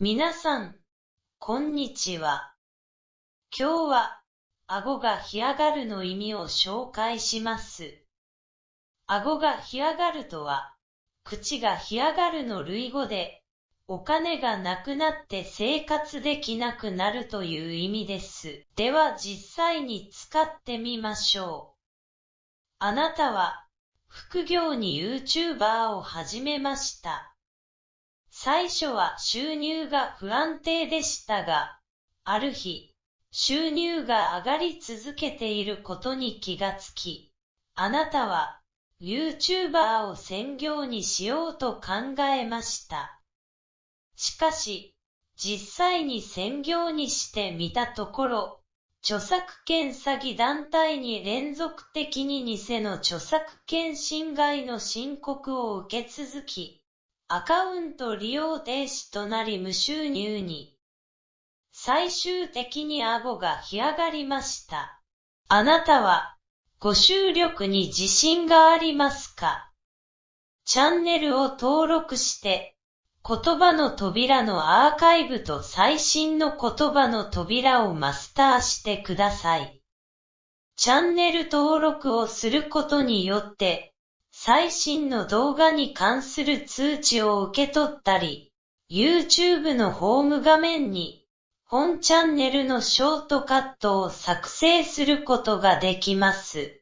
皆さん、こんにちは。今日は、顎が干上がるの意味を紹介します。顎が干上がるとは、口が干上がるの類語で、お金がなくなって生活できなくなるという意味です。では実際に使ってみましょう。あなたは、副業に YouTuber を始めました。最初は収入が不安定でしたが、ある日、収入が上がり続けていることに気がつき、あなたは YouTuber を専業にしようと考えました。しかし、実際に専業にしてみたところ、著作権詐欺団体に連続的に偽の著作権侵害の申告を受け続き、アカウント利用停止となり無収入に。最終的に顎が干上がりました。あなたは、ご収力に自信がありますか？チャンネルを登録して、言葉の扉のアーカイブと最新の言葉の扉をマスターしてください。チャンネル登録をすることによって、最新の動画に関する通知を受け取ったり、YouTube のホーム画面に本チャンネルのショートカットを作成することができます。